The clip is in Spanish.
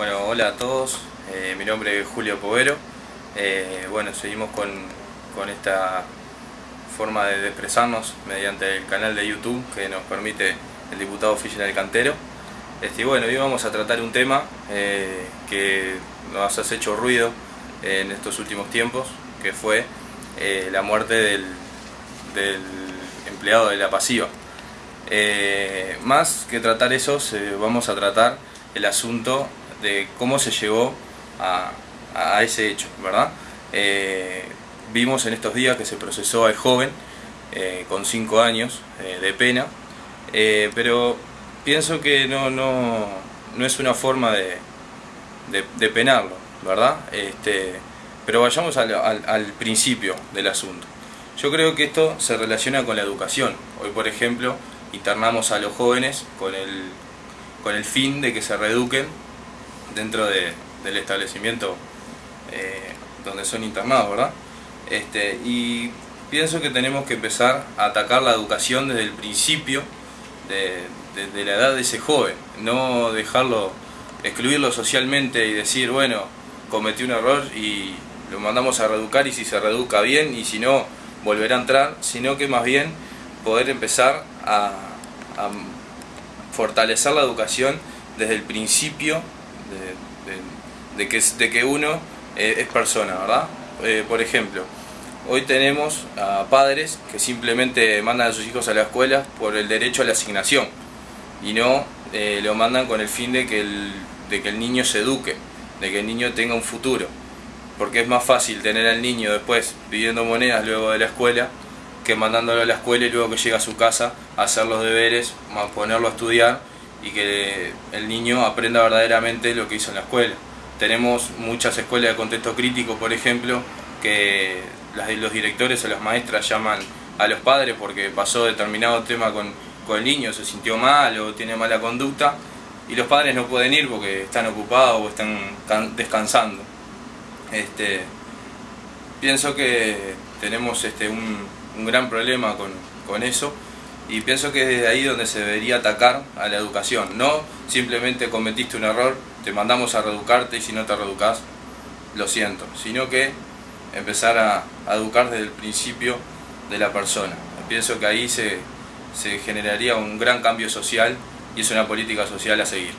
hola a todos, eh, mi nombre es Julio Povero. Eh, bueno, seguimos con, esta forma de expresarnos mediante el canal de YouTube que nos permite el diputado oficial del Cantero. Este, bueno, hoy vamos a tratar un tema eh, que nos ha hecho ruido en estos últimos tiempos, que fue la muerte del, empleado de la pasiva. más que tratar eso, vamos a tratar el asunto de cómo se llegó a, ese hecho, ¿verdad? Eh, vimos en estos días que se procesó al joven eh, con 5 años eh, de pena, pero pienso que no, no, no es una forma de, de, penarlo, ¿verdad? Este, pero vayamos al, al, principio del asunto. Yo creo que esto se relaciona con la educación. Hoy, por ejemplo, internamos a los jóvenes con el, con el fin de que se reeduquen dentro del establecimiento eh, donde son internados, ¿verdad? Este, y pienso que tenemos que empezar a atacar la educación desde el principio de, la edad de ese joven, no dejarlo, excluirlo socialmente y decir, bueno, cometí un error y lo mandamos a reeducar y si se reeduca bien y si no, volverá a entrar, sino que más bien poder empezar a, fortalecer la educación desde el principio de, que, de que uno eh, es persona, ¿verdad? Eh, por ejemplo, hoy tenemos a padres que simplemente mandan a sus hijos a la escuela por el derecho a la asignación y no eh, lo mandan con el fin de que el, de que el niño se eduque, de que el niño tenga un futuro. Porque es más fácil tener al niño después pidiendo monedas luego de la escuela que mandándolo a la escuela y luego que llega a su casa a hacer los deberes, a ponerlo a estudiar y que el niño aprenda verdaderamente lo que hizo en la escuela. Tenemos muchas escuelas de contexto crítico, por ejemplo, que los directores o las maestras llaman a los padres porque pasó determinado tema con, con el niño, se sintió mal o tiene mala conducta, y los padres no pueden ir porque están ocupados o están descansando. Este, pienso que tenemos este, un, un gran problema con, con eso y pienso que es desde ahí donde se debería atacar a la educación, no simplemente cometiste un error, te mandamos a reeducarte y si no te reeducas, lo siento, sino que empezar a, educar desde el principio de la persona. Pienso que ahí se, se generaría un gran cambio social y es una política social a seguir.